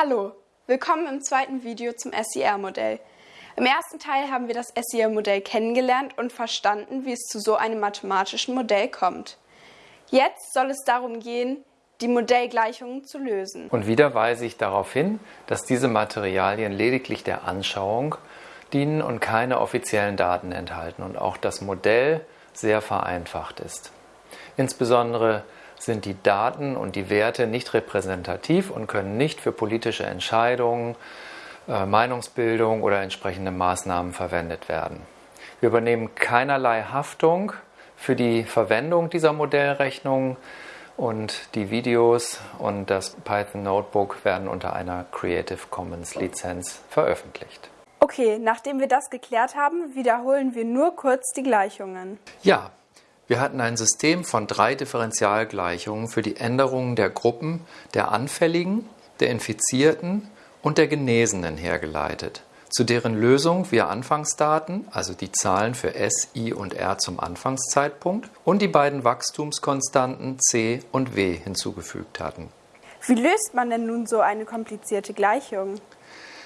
Hallo, willkommen im zweiten Video zum SER-Modell. Im ersten Teil haben wir das SER-Modell kennengelernt und verstanden, wie es zu so einem mathematischen Modell kommt. Jetzt soll es darum gehen, die Modellgleichungen zu lösen. Und wieder weise ich darauf hin, dass diese Materialien lediglich der Anschauung dienen und keine offiziellen Daten enthalten und auch das Modell sehr vereinfacht ist. Insbesondere sind die Daten und die Werte nicht repräsentativ und können nicht für politische Entscheidungen, äh, Meinungsbildung oder entsprechende Maßnahmen verwendet werden. Wir übernehmen keinerlei Haftung für die Verwendung dieser Modellrechnungen und die Videos und das Python Notebook werden unter einer Creative Commons Lizenz veröffentlicht. Okay, nachdem wir das geklärt haben, wiederholen wir nur kurz die Gleichungen. Ja, wir hatten ein System von drei Differentialgleichungen für die Änderungen der Gruppen der Anfälligen, der Infizierten und der Genesenen hergeleitet, zu deren Lösung wir Anfangsdaten, also die Zahlen für S, I und R zum Anfangszeitpunkt und die beiden Wachstumskonstanten C und W hinzugefügt hatten. Wie löst man denn nun so eine komplizierte Gleichung?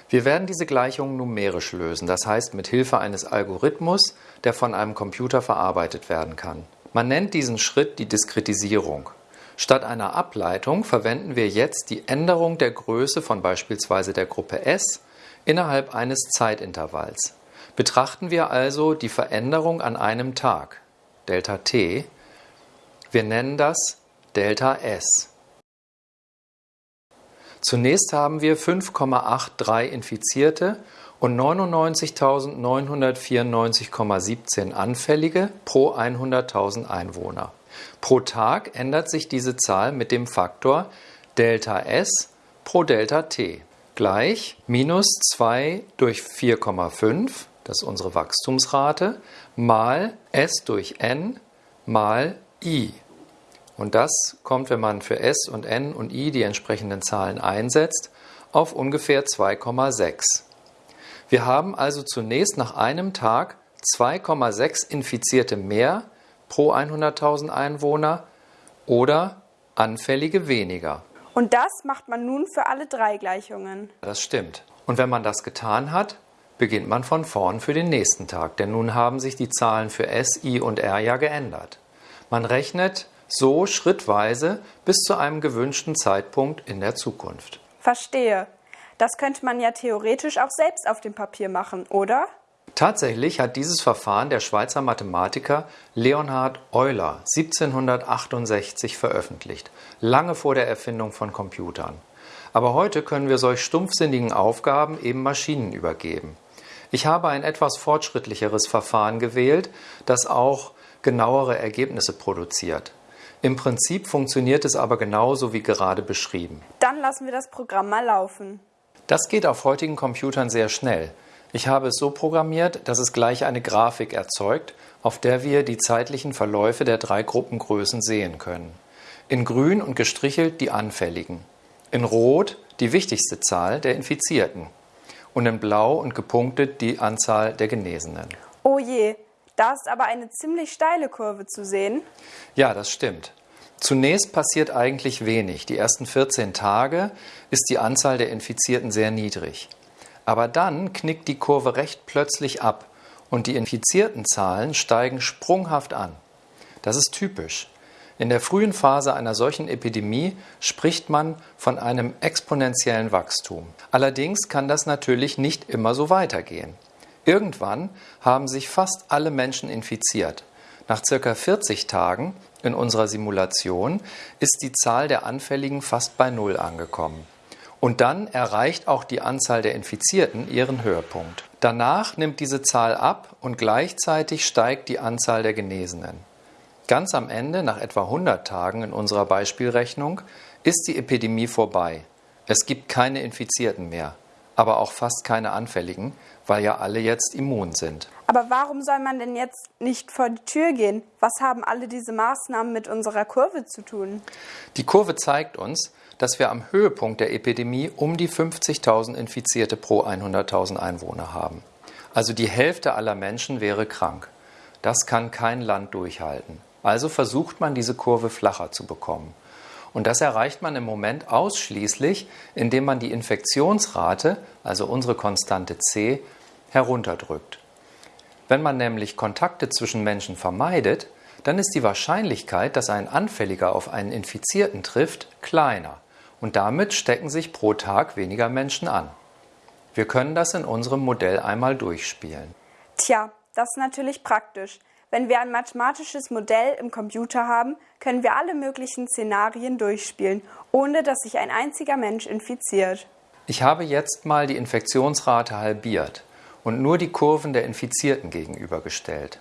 Wir werden diese Gleichungen numerisch lösen, das heißt mit Hilfe eines Algorithmus, der von einem Computer verarbeitet werden kann. Man nennt diesen Schritt die Diskretisierung. Statt einer Ableitung verwenden wir jetzt die Änderung der Größe von beispielsweise der Gruppe S innerhalb eines Zeitintervalls. Betrachten wir also die Veränderung an einem Tag, Delta t. Wir nennen das Delta S. Zunächst haben wir 5,83 Infizierte und 99.994,17 Anfällige pro 100.000 Einwohner. Pro Tag ändert sich diese Zahl mit dem Faktor Delta S pro Delta T gleich minus 2 durch 4,5, das ist unsere Wachstumsrate, mal S durch N mal I. Und das kommt, wenn man für S und N und I die entsprechenden Zahlen einsetzt, auf ungefähr 2,6. Wir haben also zunächst nach einem Tag 2,6 Infizierte mehr pro 100.000 Einwohner oder Anfällige weniger. Und das macht man nun für alle drei Gleichungen. Das stimmt. Und wenn man das getan hat, beginnt man von vorn für den nächsten Tag, denn nun haben sich die Zahlen für S, I und R ja geändert. Man rechnet so schrittweise bis zu einem gewünschten Zeitpunkt in der Zukunft. Verstehe. Das könnte man ja theoretisch auch selbst auf dem Papier machen, oder? Tatsächlich hat dieses Verfahren der Schweizer Mathematiker Leonhard Euler 1768 veröffentlicht, lange vor der Erfindung von Computern. Aber heute können wir solch stumpfsinnigen Aufgaben eben Maschinen übergeben. Ich habe ein etwas fortschrittlicheres Verfahren gewählt, das auch genauere Ergebnisse produziert. Im Prinzip funktioniert es aber genauso wie gerade beschrieben. Dann lassen wir das Programm mal laufen. Das geht auf heutigen Computern sehr schnell. Ich habe es so programmiert, dass es gleich eine Grafik erzeugt, auf der wir die zeitlichen Verläufe der drei Gruppengrößen sehen können. In grün und gestrichelt die Anfälligen. In rot die wichtigste Zahl der Infizierten. Und in blau und gepunktet die Anzahl der Genesenen. Oh je, da ist aber eine ziemlich steile Kurve zu sehen. Ja, das stimmt. Zunächst passiert eigentlich wenig. Die ersten 14 Tage ist die Anzahl der Infizierten sehr niedrig. Aber dann knickt die Kurve recht plötzlich ab und die infizierten Zahlen steigen sprunghaft an. Das ist typisch. In der frühen Phase einer solchen Epidemie spricht man von einem exponentiellen Wachstum. Allerdings kann das natürlich nicht immer so weitergehen. Irgendwann haben sich fast alle Menschen infiziert. Nach circa 40 Tagen in unserer Simulation ist die Zahl der Anfälligen fast bei Null angekommen. Und dann erreicht auch die Anzahl der Infizierten ihren Höhepunkt. Danach nimmt diese Zahl ab und gleichzeitig steigt die Anzahl der Genesenen. Ganz am Ende, nach etwa 100 Tagen in unserer Beispielrechnung, ist die Epidemie vorbei. Es gibt keine Infizierten mehr aber auch fast keine Anfälligen, weil ja alle jetzt immun sind. Aber warum soll man denn jetzt nicht vor die Tür gehen? Was haben alle diese Maßnahmen mit unserer Kurve zu tun? Die Kurve zeigt uns, dass wir am Höhepunkt der Epidemie um die 50.000 Infizierte pro 100.000 Einwohner haben. Also die Hälfte aller Menschen wäre krank. Das kann kein Land durchhalten. Also versucht man, diese Kurve flacher zu bekommen. Und das erreicht man im Moment ausschließlich, indem man die Infektionsrate, also unsere Konstante C, herunterdrückt. Wenn man nämlich Kontakte zwischen Menschen vermeidet, dann ist die Wahrscheinlichkeit, dass ein Anfälliger auf einen Infizierten trifft, kleiner. Und damit stecken sich pro Tag weniger Menschen an. Wir können das in unserem Modell einmal durchspielen. Tja, das ist natürlich praktisch. Wenn wir ein mathematisches Modell im Computer haben, können wir alle möglichen Szenarien durchspielen, ohne dass sich ein einziger Mensch infiziert. Ich habe jetzt mal die Infektionsrate halbiert und nur die Kurven der Infizierten gegenübergestellt.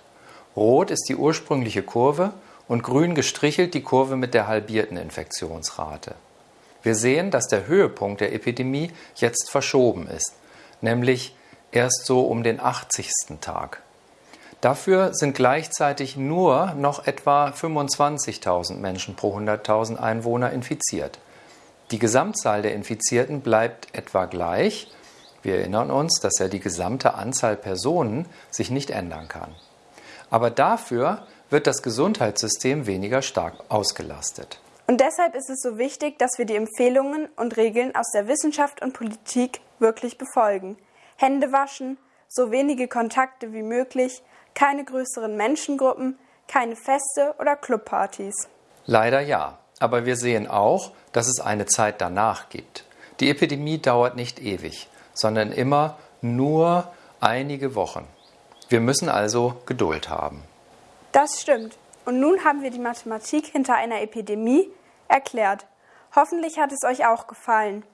Rot ist die ursprüngliche Kurve und grün gestrichelt die Kurve mit der halbierten Infektionsrate. Wir sehen, dass der Höhepunkt der Epidemie jetzt verschoben ist, nämlich erst so um den 80. Tag. Dafür sind gleichzeitig nur noch etwa 25.000 Menschen pro 100.000 Einwohner infiziert. Die Gesamtzahl der Infizierten bleibt etwa gleich. Wir erinnern uns, dass ja die gesamte Anzahl Personen sich nicht ändern kann. Aber dafür wird das Gesundheitssystem weniger stark ausgelastet. Und deshalb ist es so wichtig, dass wir die Empfehlungen und Regeln aus der Wissenschaft und Politik wirklich befolgen. Hände waschen, so wenige Kontakte wie möglich, keine größeren Menschengruppen, keine Feste oder Clubpartys. Leider ja, aber wir sehen auch, dass es eine Zeit danach gibt. Die Epidemie dauert nicht ewig, sondern immer nur einige Wochen. Wir müssen also Geduld haben. Das stimmt. Und nun haben wir die Mathematik hinter einer Epidemie erklärt. Hoffentlich hat es euch auch gefallen.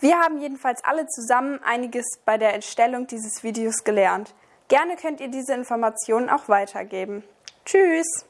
Wir haben jedenfalls alle zusammen einiges bei der Entstellung dieses Videos gelernt. Gerne könnt ihr diese Informationen auch weitergeben. Tschüss!